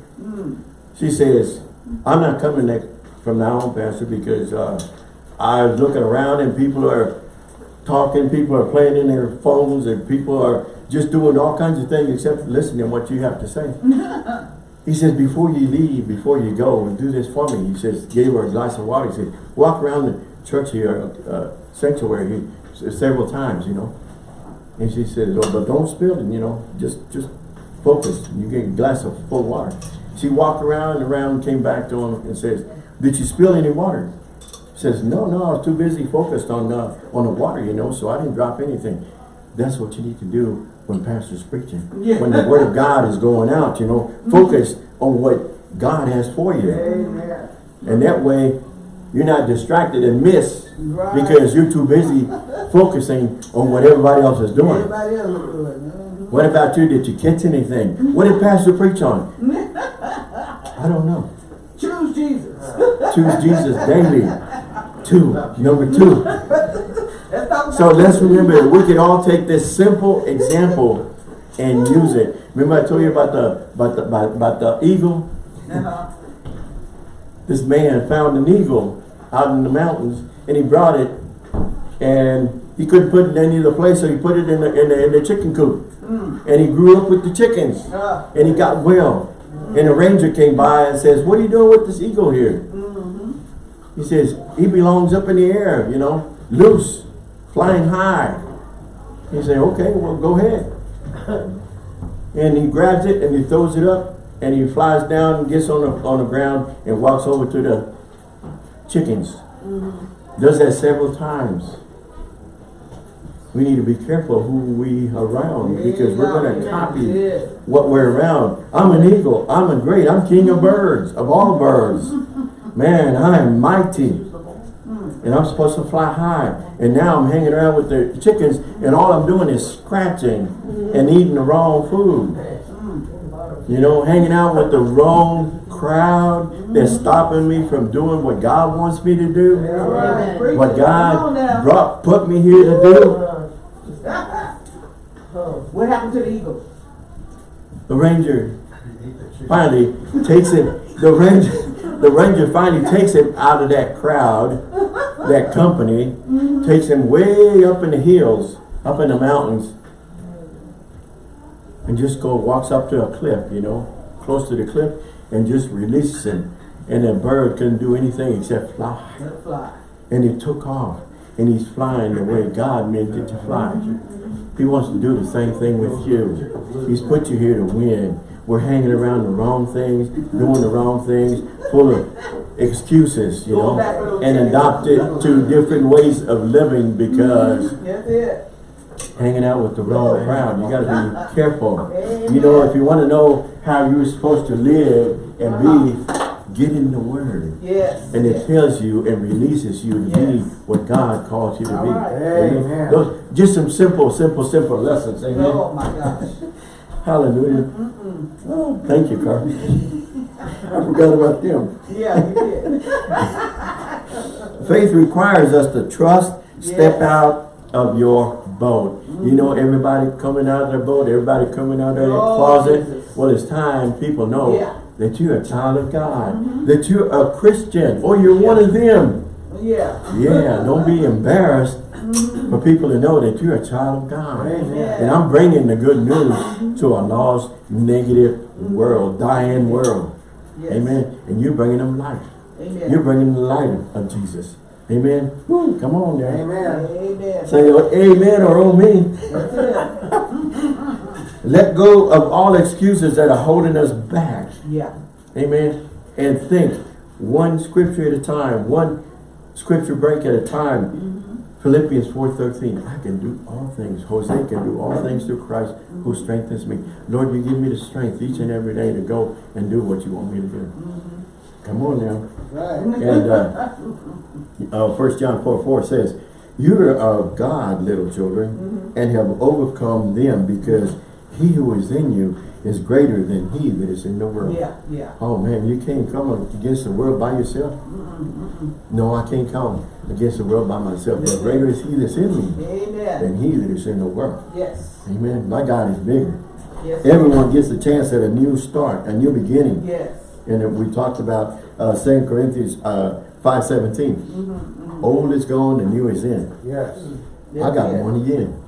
She says, I'm not coming next from now on, pastor, because uh, I was looking around and people are talking, people are playing in their phones and people are just doing all kinds of things except listening to what you have to say. *laughs* He says, before you leave, before you go, and do this for me. He says, gave her a glass of water. He said, walk around the church here, uh, sanctuary here, several times, you know. And she says, oh, but don't spill it, you know, just just focus. You get a glass of full water. She walked around and around, came back to him and says, did you spill any water? He says, no, no, I was too busy focused on uh, on the water, you know, so I didn't drop anything. That's what you need to do when pastor's preaching. Yeah. When the word of God is going out, you know, focus on what God has for you. Amen. And that way, you're not distracted and miss Right. because you're too busy *laughs* focusing on what everybody else is doing. Everybody else look good. Mhm. What about you? Did you catch anything? What did Pastor preach on? *laughs* I don't know. Choose Jesus. Choose Jesus daily. Two. Number two. *laughs* So let's remember, we can all take this simple example and use it. Remember I told you about the about the about, about the eagle? This man found an eagle out in the mountains and he brought it and he couldn't put it in any other place, so he put it in the in the, in the chicken coop. And he grew up with the chickens. And he got well. And a ranger came by and says, What are you doing with this eagle here? He says, He belongs up in the air, you know, loose, flying high. He said, Okay, well, go ahead. *laughs* and he grabs it and he throws it up and he flies down and gets on the, on the ground and walks over to the chickens. Mm-hmm. Does that several times. We need to be careful who we around because we're going to copy what we're around. I'm an eagle. I'm a great. I'm king of birds, of all birds. *laughs* Man, I am mighty. And I'm supposed to fly high. And now I'm hanging around with the chickens and all I'm doing is scratching and eating the wrong food. You know, hanging out with the wrong crowd that's stopping me from doing what God wants me to do. All right. Preach What it. God brought, put me here to do. What happened to the eagle? The ranger finally takes him, the ranger, the ranger finally takes him out of that crowd, that company, takes him way up in the hills, up in the mountains, and just go, walks up to a cliff, you know, close to the cliff, and just releases him. And that bird couldn't do anything except fly. Fly. And he took off, and he's flying the way God meant it to fly. He wants to do the same thing with you. He's put you here to win. We're hanging around the wrong things, doing the wrong things, full of excuses, you know, and adopted to different ways of living because hanging out with the wrong crowd. You got to be careful. You know, if you want to know how you're supposed to live and be, get in the Word. Yes. And it tells you and releases you to be what God calls you to be. All right. Amen. Those, just some simple, simple, simple lessons. Amen. Oh my gosh. Hallelujah. Oh, thank you, Carl. I forgot about them. Yeah, you did. *laughs* Faith requires us to trust, step out, of your boat. You know, mm-hmm. everybody coming out of their boat, everybody coming out of their Oh, closet. Jesus. Well, it's time people know Yeah. that you're a child of God, mm-hmm. that you're a Christian, or you're one of them. Yeah. Yeah, don't be embarrassed Mm-hmm. for people to know that you're a child of God. Oh, amen. And I'm bringing the good news mm-hmm. to a lost, negative mm-hmm. world, dying world. Yes. Amen. And you're bringing them life. Amen. You're bringing the light of Jesus. Amen. Woo, come on there. Amen. Amen. Say oh, amen or oh me. Let go of all excuses that are holding us back. Yeah. Amen. And think one scripture at a time, one scripture break at a time. Philippians 4.13, I can do all things. Jose can do all things through Christ who strengthens me. Lord, you give me the strength each and every day to go and do what you want me to do. Come on now. Right. And uh, uh, 1 John 4, 4 says, You are of God, little children, and have overcome them because he who is in you is greater than he that is in the world. Yeah. Yeah. Oh man, you can't come against the world by yourself. No, I can't come against the world by myself. But greater is he that's in me Amen. than he that is in the world. Yes. Amen. My God is bigger. Yes. Everyone gets a chance at a new start, a new beginning. Yes. And then we talked about uh, 2 Corinthians uh, 5.17. Old is gone, the new is in. Yes. I got Yeah. born again.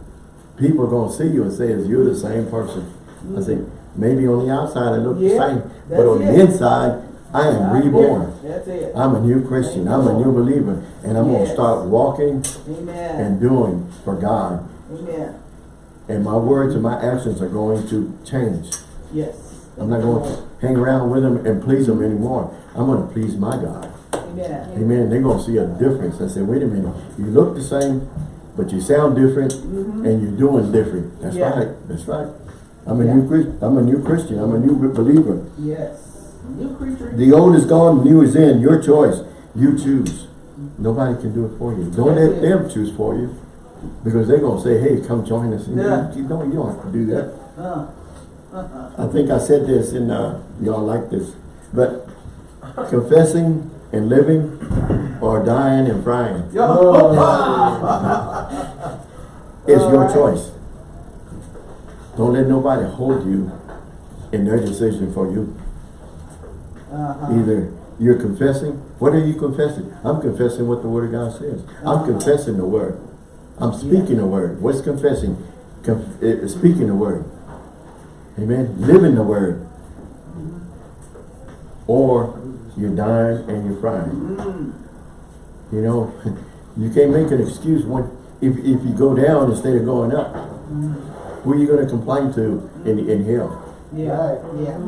People are going to see you and say, is you're the same person. I say, maybe on the outside I look the same, but on the inside, I am I'm reborn. That's it. I'm a new Christian. I'm a new believer. And I'm going to start walking Amen. and doing for God. Amen. And my words and my actions are going to change. Yes. I'm not going to hang around with them and please them anymore. I'm going to please my God. Amen. Amen. They're going to see a difference. I said, wait a minute. You look the same, but you sound different and you're doing different. That's Yeah. right. That's right. I'm a Yeah. new Christ. I'm a new Christian. I'm a new believer. Yes. New creature. The old is gone, the new is in. Your choice. You choose. Nobody can do it for you. Don't let it. them choose for you. Because they're going to say, hey, come join us. Yeah. You, don't, you don't have to do that. Uh, I think I said this and uh, y'all like this. But confessing and living or dying and frying *laughs* it's your choice. Don't let nobody hold you in their decision for you. Uh-huh. Either you're confessing, what are you confessing? I'm confessing what the word of God says. I'm confessing the word. I'm speaking the word. What's confessing? Conf uh, speaking the word. Amen. Living the word. Or you're dying and you're frying. Mm. You know, *laughs* you can't make an excuse when if if you go down instead of going up. Mm. Who are you going to complain to in in hell? Yeah. Yeah.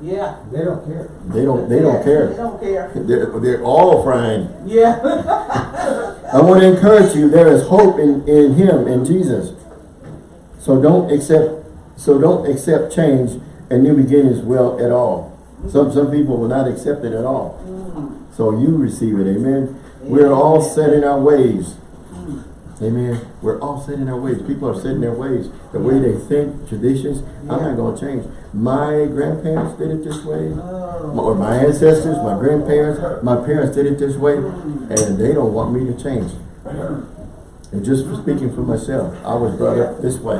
Yeah. They don't care. They don't. They Yeah. don't care. They don't care. They're, they're all frying. Yeah. *laughs* I want to encourage you. There is hope in, in Him, in Jesus. So don't accept. So don't accept change and new beginnings well at all. Some some people will not accept it at all. Mm. So you receive it. Amen. We're all set in our ways. Mm. Amen. We're all set in our ways. People are set in their ways. The way they think, traditions. I'm not going to change. My grandparents did it this way. Oh. or my ancestors, my grandparents, oh. my parents did it this way, mm. and they don't want me to change. And just for speaking for myself, I was brought up this way.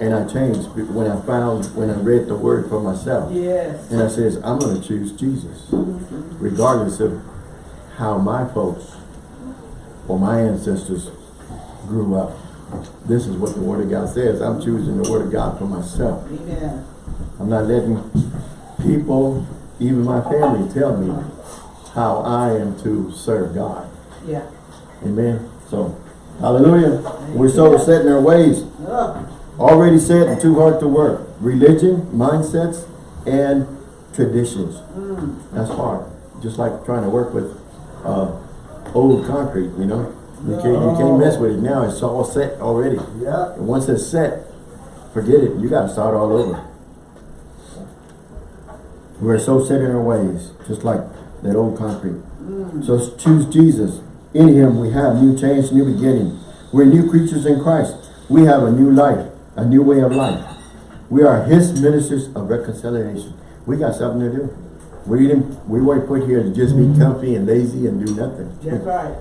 And I changed when I found, when I read the word for myself. Yes. And I says, I'm going to choose Jesus, mm-hmm. regardless of how my folks or my ancestors grew up. This is what the Word of God says. I'm choosing the Word of God for myself. Amen. I'm not letting people, even my family, tell me how I am to serve God. Yeah. Amen. So, hallelujah. We're so set in our ways. Oh. Already said and too hard to work. Religion, mindsets, and traditions. That's hard. Just like trying to work with uh, old concrete, you know. You can't, you can't mess with it now. It's all set already. Yeah. And once it's set, forget it. You got to start all over. We're so set in our ways, just like that old concrete. So choose Jesus. In him we have new change, new beginning. We're new creatures in Christ. We have a new life, a new way of life. We are his ministers of reconciliation. We got something to do. We didn't we weren't put here to just be mm-hmm. comfy and lazy and do nothing. That's right.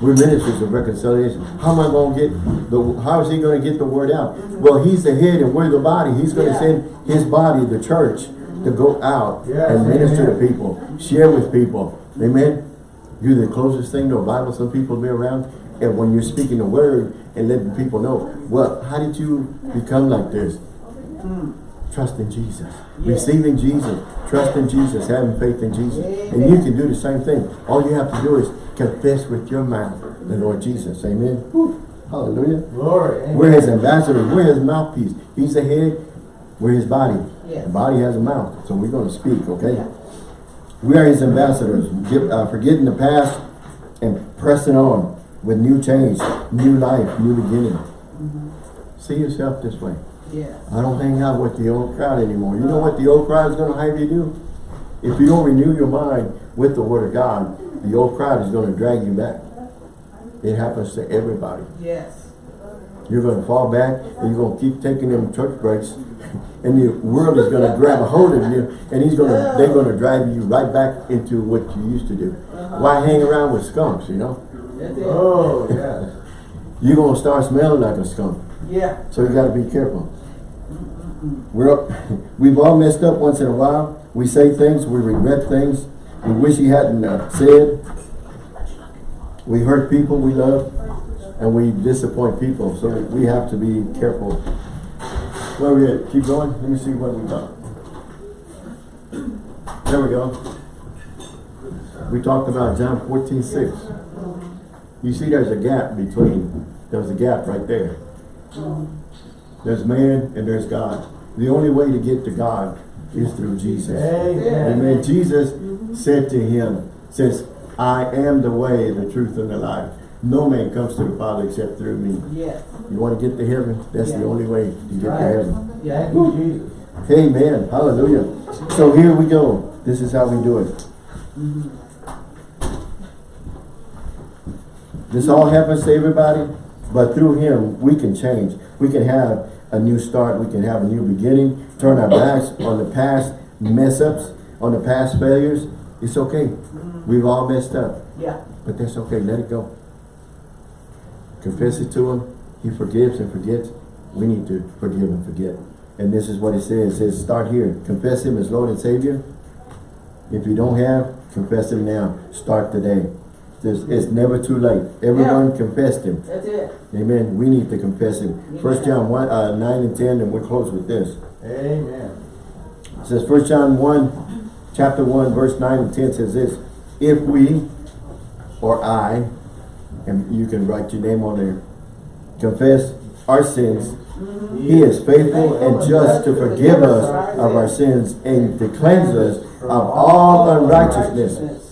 We're ministers of reconciliation. How am I going to get the? How is he going to get the word out? Mm-hmm. Well, he's the head and we're the body. He's going to Yeah. send his body, the church, mm-hmm. to go out Yes, and minister amen. to people, share with people. Amen. You're the closest thing to a Bible some people be around. And when you're speaking the word and letting people know, well, how did you become like this? Trust in Jesus. Receiving Jesus. Trust in Jesus. Having faith in Jesus. And you can do the same thing. All you have to do is confess with your mouth the Lord Jesus. Amen. Hallelujah. Glory. Amen. We're his ambassadors. We're his mouthpiece. He's the head. We're his body. Yes. The body has a mouth. So we're going to speak, okay? Yeah. We are his ambassadors. Uh, forgetting the past and pressing on with new change, new life, new beginning. Mm-hmm. See yourself this way. Yes. I don't hang out with the old crowd anymore. You know what the old crowd is going to have you do? If you don't renew your mind with the word of God, the old crowd is going to drag you back. It happens to everybody. Yes. You're going to fall back and you're going to keep taking them church breaks *laughs* and the world is going to grab a hold of you and he's going to, they're going to drive you right back into what you used to do. Uh-huh. Why hang around with skunks, you know? That's it. Oh, yeah. You're going to start smelling like a skunk. Yeah. So you got to be careful. We're up, *laughs* we've all messed up once in a while. We say things, we regret things, we wish he hadn't uh, said. We hurt people we love, and we disappoint people. So we have to be careful. Where we at? Keep going. Let me see what we got. There we go. We talked about John 14, 6. You see there's a gap between, there's a gap right there. There's man and there's God. The only way to get to God is through Jesus. Amen. Amen. Jesus said to him, says, I am the way, the truth, and the life. No man comes to the Father except through me. Yes. You want to get to heaven? That's the only way to get to Right. heaven. Yeah. Amen. Hallelujah. So here we go. This is how we do it. This all happens to everybody, but through him we can change. We can have a new start. We can have a new beginning. Turn our backs on the past mess ups, on the past failures. It's okay. Mm-hmm. We've all messed up, Yeah. but that's okay. Let it go. Confess it to him. He forgives and forgets. We need to forgive and forget. And this is what it says. It says, start here. Confess him as Lord and Savior. If you don't have, confess him now. Start today. There's, it's never too late. Everyone confessed him. That's it. Amen. We need to confess him. First John 1, uh, 9 and 10, and we'll close with this. Amen. It says First John 1, chapter 1, verse 9 and 10 says this. If we, or I, and you can write your name on there, confess our sins, he is faithful and just to forgive us of our sins and to cleanse us of all unrighteousness.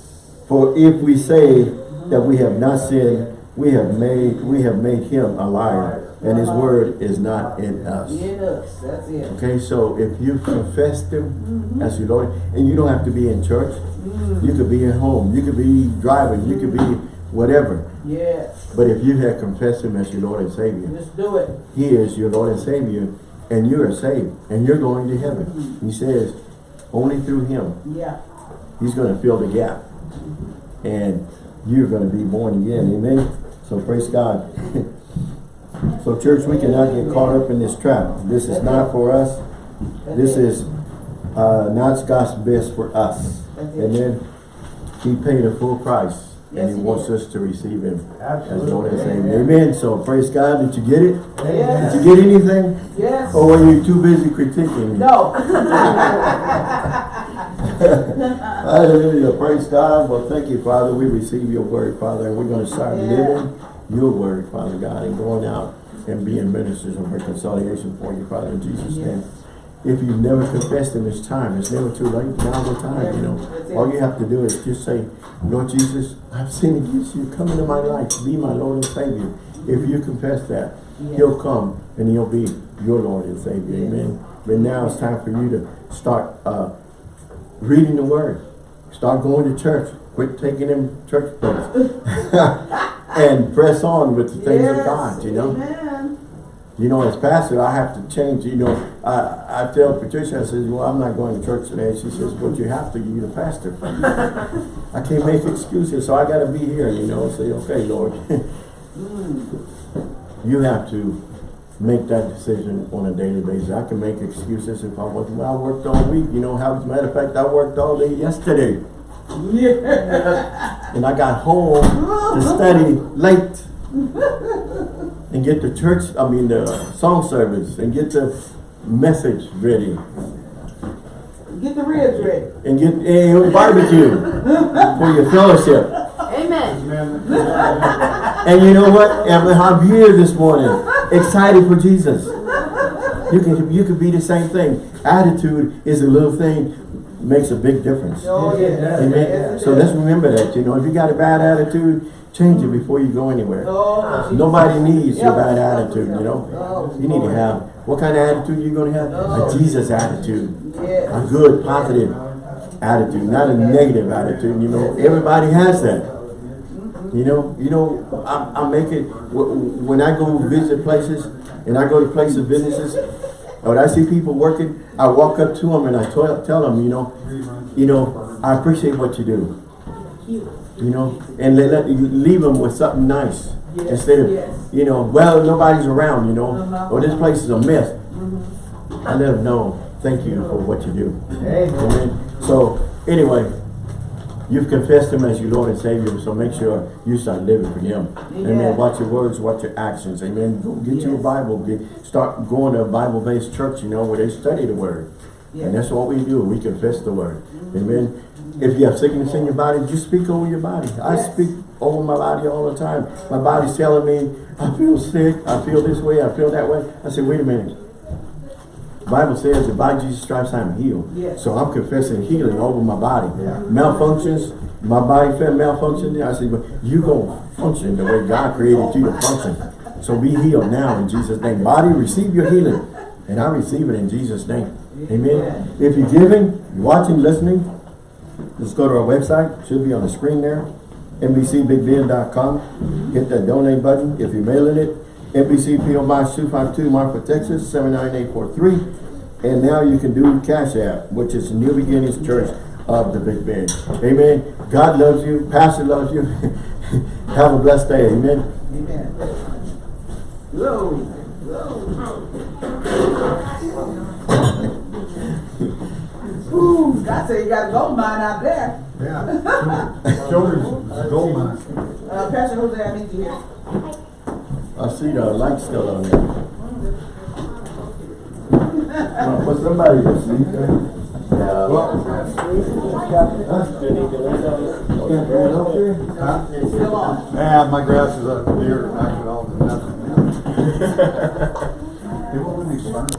For if we say that we have not sinned, we have made we have made him a liar, and his word is not in us. In. That's it. Okay, so if you confess him mm-hmm. as your Lord, and you don't have to be in church, mm. you could be at home, you could be driving, you could be whatever. Yes. But if you have confessed him as your Lord and Savior, Just do it. he is your Lord and Savior, and you are saved, and you're going to heaven. Mm-hmm. He says, only through him, Yeah. he's going to fill the gap. And you're going to be born again. Amen. So praise God. *laughs* so church, we cannot get caught up in this trap. This is not for us. This is uh, not God's best for us. Amen. He paid a full price. Yes, and he he wants us to receive him as Lord and Savior. Amen. Amen. So praise God. Did you get it? Yes. Did you get anything? Yes. Or were you too busy critiquing me? No. *laughs* Hallelujah. Praise God. Well, thank you, Father. We receive your word, Father, and we're going to start Yeah. living your word, Father God, and going out and being ministers of reconciliation for you, Father, in Jesus' Yes. name. If you've never confessed him, it's time. It's never too late. Now's the time, you know. All you have to do is just say, Lord Jesus, I've sinned against you. Come into my life. Be my Lord and Savior. If you confess that, Yes. he'll come and he'll be your Lord and Savior. Yes. Amen. But now it's time for you to start uh, reading the Word. Start going to church. Quit taking them church breaks. *laughs* and press on with the things of God, you know. Amen. You know, as pastor, I have to change, you know, I, I tell Patricia, I says, well, I'm not going to church today. She says, but you have to, you're the pastor. *laughs* I can't make excuses, so I gotta be here, you know, say, okay, Lord. *laughs* Mm. You have to make that decision on a daily basis. I can make excuses if I wasn't, well, I worked all week, you know, how, as a matter of fact, I worked all day yesterday. Yeah. And I got home to study late. And get the church, I mean, the song service, and get the message ready. Get the ribs ready. And get a barbecue for your fellowship. Amen. And you know what? And I'm here this morning, excited for Jesus. You can you could be the same thing. Attitude is a little thing, makes a big difference. Oh, yeah. Amen. So let's remember that. You know, if you got a bad attitude, change it before you go anywhere. Oh, Nobody needs your bad attitude. You know, you need to have what kind of attitude you gonna have? A Jesus attitude, a good, positive attitude, not a negative attitude. You know, everybody has that. You know, you know, I, I make it, when I go visit places, and I go to places, businesses, when I see people working, I walk up to them and I tell, tell them, you know, you know, I appreciate what you do. You know, and let, let you leave them with something nice. Yes, Instead of, yes. you know, well, nobody's around, you know, or this place is a mess. I let them know, thank you for what you do. Amen. So, anyway, you've confessed Him as your Lord and Savior, so make sure you start living for Him. Amen. Amen. Watch your words, watch your actions. Amen. Go get you a Bible. Get, start going to a Bible-based church, you know, where they study the Word. Yes. And that's what we do. We confess the Word. Mm-hmm. Amen. Mm-hmm. If you have sickness in your body, just speak over your body. I speak over my body all the time. My body's telling me, I feel sick, I feel this way, I feel that way. I say, wait a minute. Bible says that by Jesus stripes I'm healed. Yes. So I'm confessing healing over my body. Yeah. Malfunctions, my body felt malfunction. I say, but you gonna function the way God created you to function. So be healed now in Jesus' name. Body, receive your healing. And I receive it in Jesus' name. Amen. If you're giving, you're watching, listening, just go to our website. Should be on the screen there. NBCBigBend.com. Hit that donate button. If you're mailing it, NBC PO Box 252 Marfa, Texas 79843. And now you can do Cash App, which is New Beginnings Church of the Big Bend. Amen. God loves you. Pastor loves you. *laughs* Have a blessed day. Amen. Amen. Whoa, whoa. Ooh, God said you got a gold mine out there. Yeah. Children's gold mine. Uh, Pastor Jose, I need you here. I see the light still on there. Somebody to sleep there. Yeah. Huh? Still on. Yeah, my grass is up here, actually all, nothing. They won't let me start.